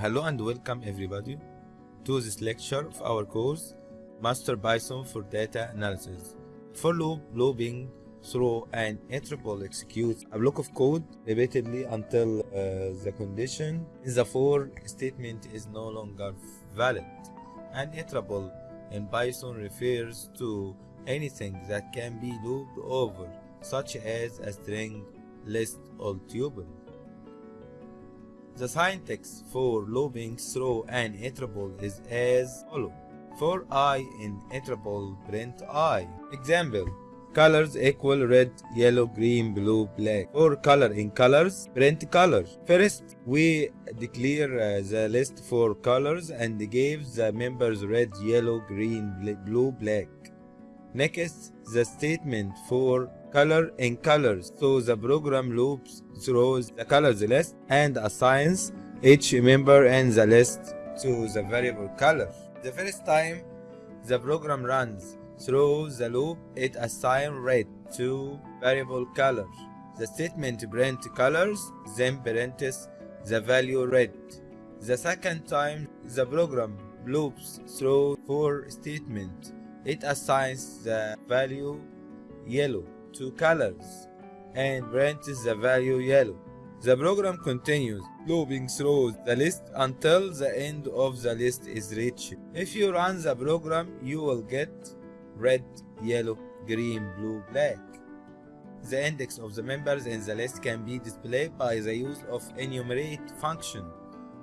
Hello and welcome everybody to this lecture of our course Master Python for Data Analysis. For loop, looping through an iterable executes a block of code repeatedly until uh, the condition in the for statement is no longer valid. An iterable in Python refers to anything that can be looped over, such as a string, list, or tuple. The syntax for looping through an iterable is as follows. For i in iterable print i. Example. Colors equal red, yellow, green, blue, black. For color in colors, print color. First, we declare uh, the list for colors and give the members red, yellow, green, blue, black. Next, the statement for color in colors. So the program loops through the colors list and assigns each member in the list to the variable color. The first time the program runs through the loop, it assigns red to variable color. The statement print colors, then prints the value red. The second time the program loops through for statement, it assigns the value yellow to colors and prints the value yellow. The program continues looping through the list until the end of the list is reached. If you run the program, you will get red, yellow, green, blue, black. The index of the members in the list can be displayed by the use of enumerate function.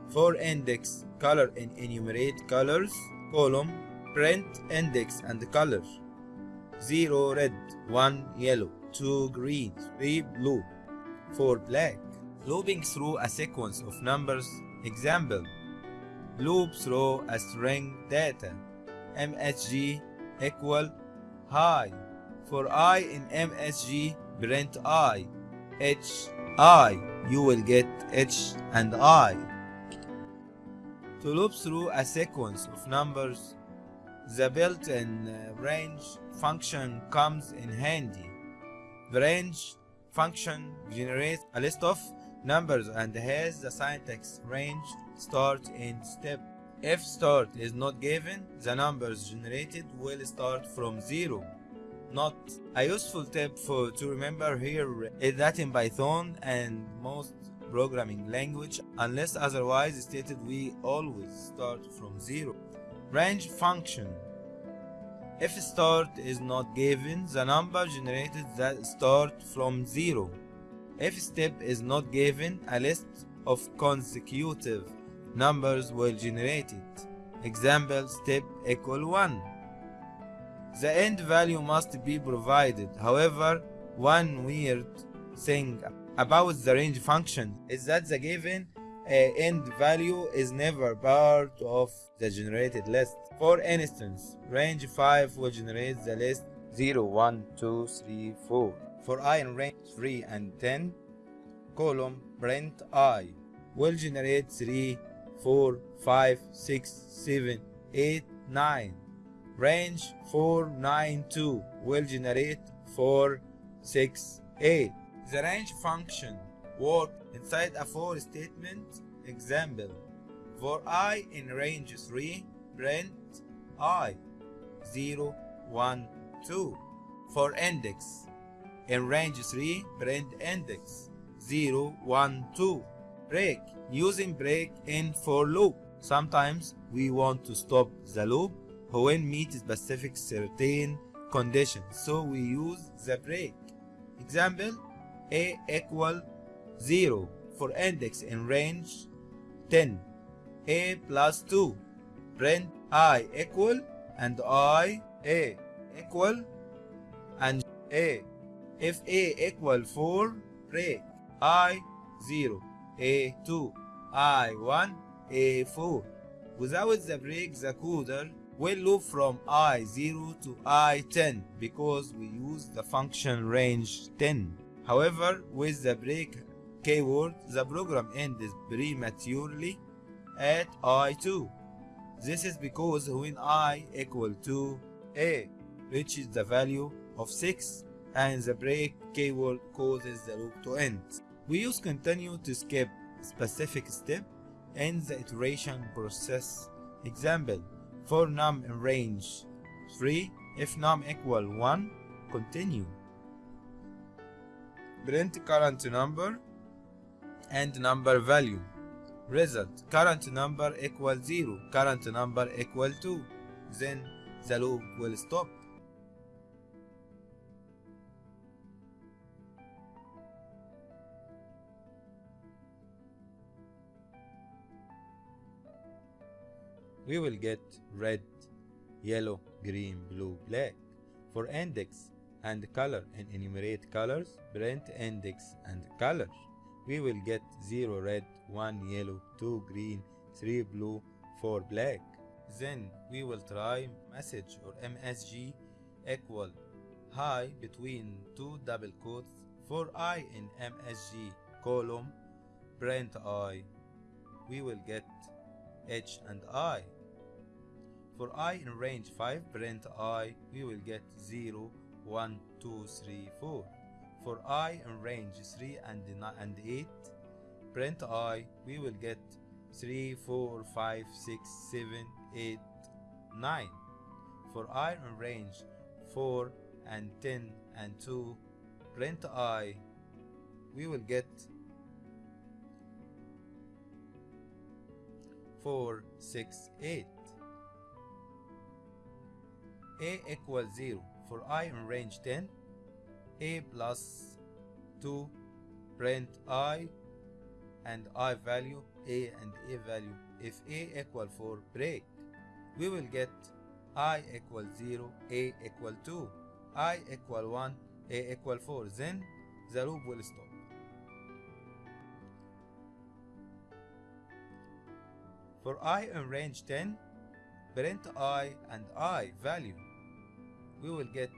For index, color in enumerate colors, column, print index and color. 0 red, 1 yellow, 2 green, 3 blue, 4 black. Looping through a sequence of numbers. Example. Loop through a string data. MSG equal hi. For i in MSG, print i. H i. You will get H and I. To loop through a sequence of numbers, the built-in uh, range function comes in handy. The range function generates a list of numbers and has the syntax range start in step. If start is not given, the numbers generated will start from zero. Not a useful tip for to remember here is that in Python and most programming language, unless otherwise stated, we always start from zero. Range function if start is not given, the number generated that start from zero. If step is not given, a list of consecutive numbers will generate it. Example step equal 1. The end value must be provided. However, one weird thing about the range function is that the given end value is never part of the generated list. For instance, range 5 will generate the list 0, 1, 2, 3, 4. For i in range 3 and 10, column print i will generate 3, 4, 5, 6, 7, 8, 9. Range 4, 9, 2 will generate 4, 6, 8. The range function work inside a for statement. Example, for i in range 3, print i 0, 1, 2. For index, in range 3, print index 0, 1, 2. Break, using break in for loop. Sometimes we want to stop the loop when meet specific certain conditions, so we use the break. Example, a equal 0 for index in range 10 a plus 2 print i equal and i a equal and a. If a equal 4 break i 0 a 2 i 1 a 4 without the break the coder will loop from i0 to i10 because we use the function range 10 however with the break keyword, the program ends prematurely at i2. This is because when i equal to a reaches the value of 6 and the break keyword causes the loop to end. We use continue to skip specific step in the iteration process. Example, for num in range 3, if num equal 1, continue. Print current number and number value. Result, current number equal 0, current number equal 2. Then the loop will stop. we will get red, yellow, green, blue, black. For index and color and enumerate colors, print index and color. We will get 0 red, 1 yellow, 2 green, 3 blue, 4 black. Then we will try message or MSG equal hi between two double quotes. For i in MSG column, print i, we will get h and i. For i in range 5, print i, we will get 0, 1, 2, 3, 4. For i in range 3 and, and 8, print i, we will get 3, 4, 5, 6, 7, 8, 9. For i in range 4 and 10 and 2, print i, we will get 4, 6, 8. a equals 0 for i in range 10 a plus 2 print i and i value a and a value. If a equal 4 break. We will get i equal 0 a equal 2 i equal 1 a equal 4 then the loop will stop. For i in range 10 print i and i value we will get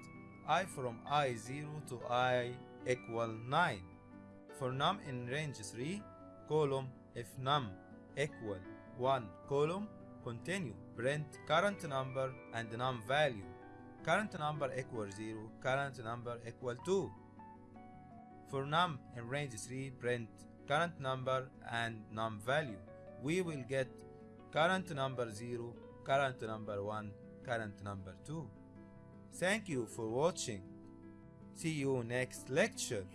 i from i0 to i equal 9 for num in range 3 column if num equal 1 column continue. Print current number and num value. Current number equal 0 current number equal 2 for num in range 3 print current number and num value. We will get current number 0 current number 1 current number 2 thank you for watching. See you next lecture